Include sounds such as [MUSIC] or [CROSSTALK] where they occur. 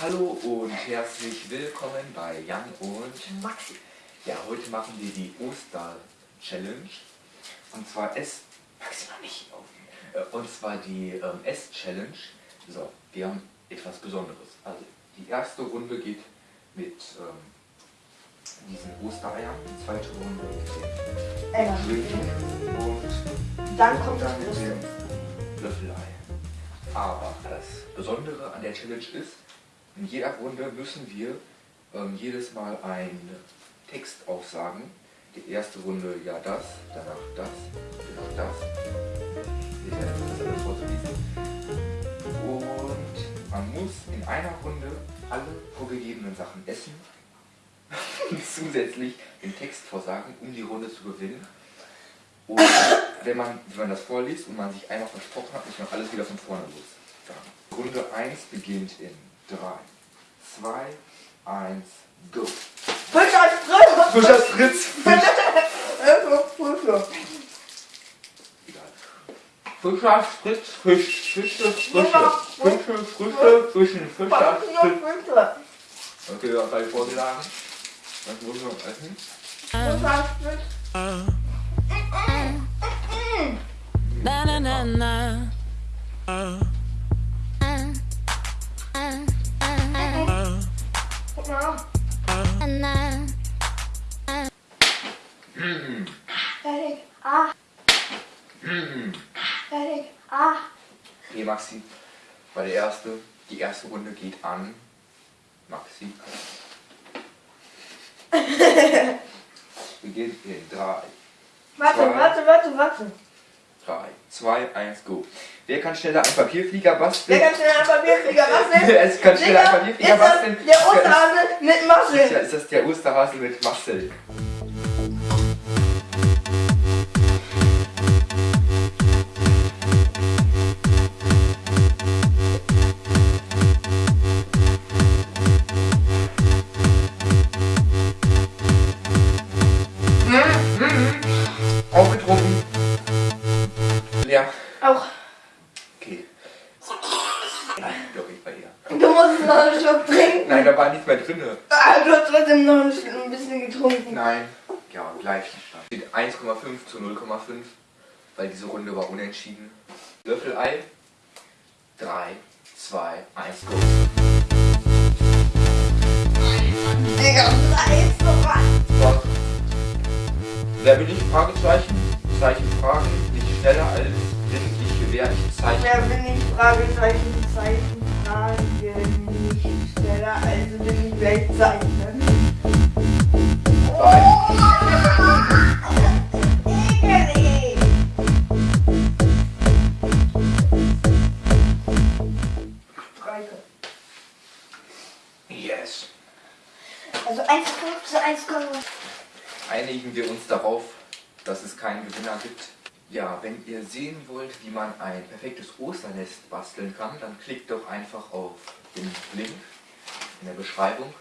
Hallo und herzlich willkommen bei Jan und Maxi. Ja, heute machen wir die Oster-Challenge. Und zwar S. Maxi noch nicht. Äh, Und zwar die ähm, S-Challenge. So, wir haben etwas Besonderes. Also, die erste Runde geht mit ähm, diesen Ostereiern. Die zweite Runde mit dem Eier. Drink und Dann kommt das dann mit dem Löffelei. Aber das Besondere an der Challenge ist, in jeder Runde müssen wir ähm, jedes Mal einen Text aufsagen. Die erste Runde ja das, danach das, danach das. Ich werde das alles vorzulesen. Und man muss in einer Runde alle vorgegebenen Sachen essen. und [LAUGHS] zusätzlich den Text vorsagen, um die Runde zu gewinnen. Und wenn man, wenn man das vorliest und man sich einmal versprochen hat, muss man alles wieder von vorne los. Runde 1 beginnt in 3, 2, 1, go. Fisch als Frische! Fisch als Fritz! Fisch! Frische. Egal. Fisch als Fritz, Fisch, Fische, Frische, Fische, Frische, Fischen, Fisch als Fritz. Frische. Okay, ja, gleich vorgeschlagen. Was muss man essen? Fisch als Frische. Na na na na. Fertig. Ah. Fertig. Ah. Okay, Maxi war der erste. Die erste Runde geht an Maxi. Beginnt in 3, Warte, Zwei. warte, warte, warte. 3, 2, 1, go. Wer kann schneller einen Papierflieger Wer basteln? kann schnell ein Papierflieger basteln? Es kann schneller ein [LAUGHS] Digga, Papierflieger basteln. der Osterhase mit Masche. ist das der Osterhase mit Marcel? Leer. Auch. Okay. Doch, ich bei ihr. Du musst noch einen Schluck trinken. Nein, da war nichts mehr drinne. Ah, du hast trotzdem noch ein Sch- ein bisschen getrunken. Nein. Ja, Gleichstand. Steht 1,5 zu 0,5, weil diese Runde war unentschieden. Löffelei. 3, 2, 1, go. Digga, was? So. Wer bin ich? Fragezeichen. Zeichen Fragen. Schneller als bin ich gewähr ich Zeichen. Wer bin ich? Fragezeichen, Zeichen, Fragen, nicht schneller, also bin ich gleich zeichnen. Drei. Ekelig. Streiche. Yes. Also 1,5 zu 1,0. Einigen wir uns darauf, dass es keinen Gewinner gibt. Ja, wenn ihr sehen wollt, wie man ein perfektes Osternest basteln kann, dann klickt doch einfach auf den Link in der Beschreibung